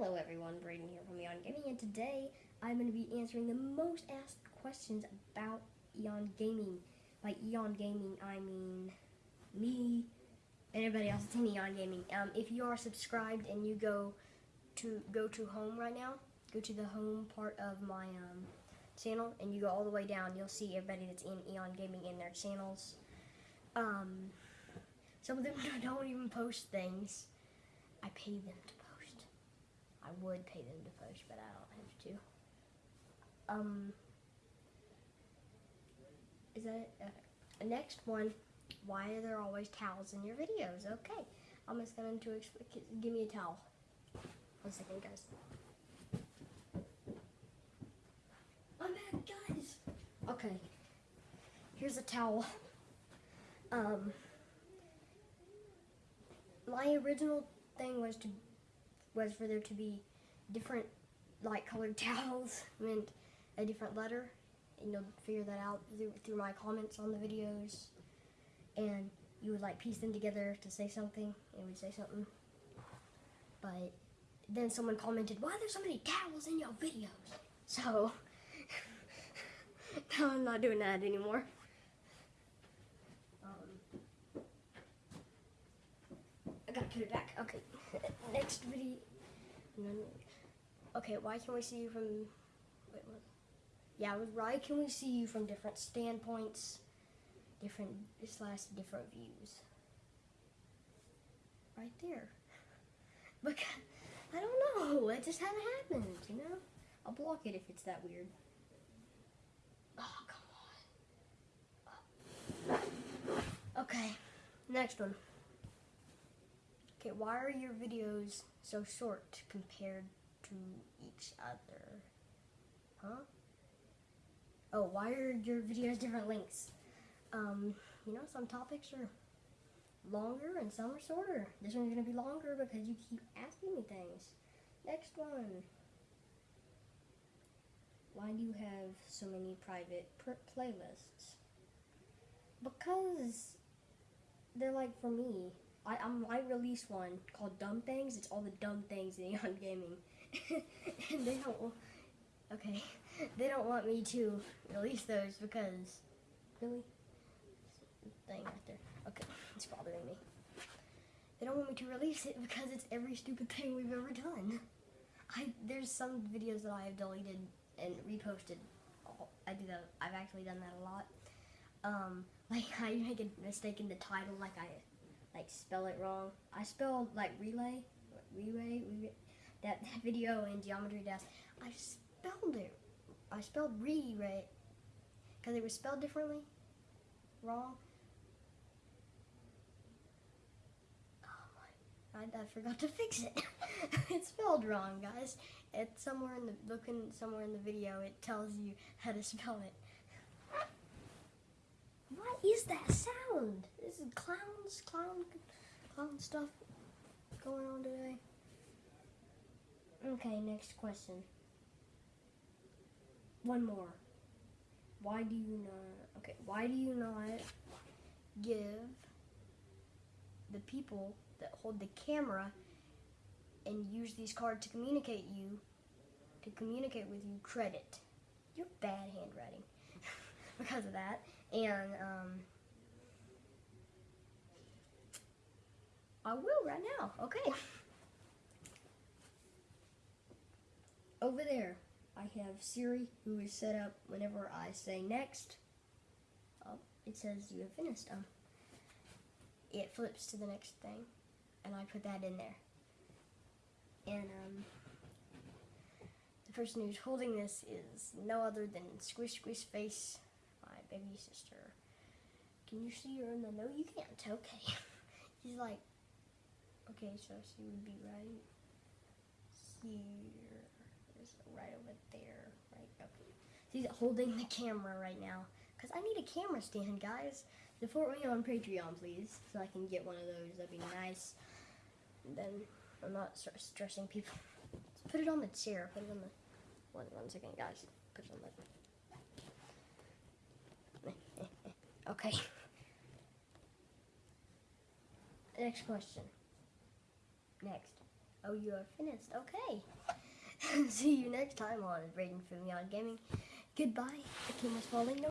Hello everyone, Braden here from Eon Gaming, and today I'm going to be answering the most asked questions about Eon Gaming. By Eon Gaming, I mean me and everybody else that's in Eon Gaming. Um, if you are subscribed and you go to go to home right now, go to the home part of my um, channel, and you go all the way down, you'll see everybody that's in Eon Gaming in their channels. Um, some of them don't even post things. I pay them to I would pay them to post, but I don't have to. Um, is that? Okay. Next one, why are there always towels in your videos? Okay, I'm just going to give me a towel. One second, guys. I'm back, guys. Okay, here's a towel. Um, my original thing was to was for there to be different light colored towels meant a different letter. And you'll figure that out through, through my comments on the videos. And you would like piece them together to say something it would say something. But then someone commented why are there so many towels in your videos? So now I'm not doing that anymore I gotta put it back okay next video Okay, why can we see you from... Wait, what? Yeah, why can we see you from different standpoints, different slash different views? Right there. Because, I don't know, it just hasn't happened, you know? I'll block it if it's that weird. Oh, come on. Oh. Okay, next one. Okay, why are your videos so short compared to each other? Huh? Oh, why are your videos different lengths? Um, you know, some topics are longer and some are shorter. This one's to be longer because you keep asking me things. Next one. Why do you have so many private playlists? Because they're like for me. I I might release one called Dumb Things. It's all the dumb things in Eon Gaming, and they don't. Okay, they don't want me to release those because really thing right there. Okay, it's bothering me. They don't want me to release it because it's every stupid thing we've ever done. I there's some videos that I have deleted and reposted. I do that. I've actually done that a lot. Um, like I make a mistake in the title, like I like spell it wrong. I spelled like relay, relay, relay that video in geometry dash. I spelled it. I spelled re right because it was spelled differently, wrong. Oh I forgot to fix it. it's spelled wrong, guys. It's somewhere in the looking somewhere in the video. It tells you how to spell it. What is that sound? Is clowns, clown, clown stuff going on today. Okay, next question. One more. Why do you not, okay, why do you not give the people that hold the camera and use these cards to communicate you, to communicate with you credit? You're bad handwriting because of that. And um, I will right now. Okay. Over there, I have Siri, who is set up whenever I say next. Oh, it says you have finished. Um, it flips to the next thing, and I put that in there. And um, the person who's holding this is no other than Squish Squish Face my baby sister. Can you see her in the, no you can't, okay. He's like, okay, so she would be right here, right over there, right, okay. She's holding the camera right now, because I need a camera stand, guys. Support me on Patreon, please, so I can get one of those, that'd be nice. And then I'm not stressing people. Let's put it on the chair, put it on the, one, one second, guys, put it on the, Okay. Next question. Next. Oh, you are finished. Okay. See you next time on Raiden Fumion Gaming. Goodbye. The king is falling.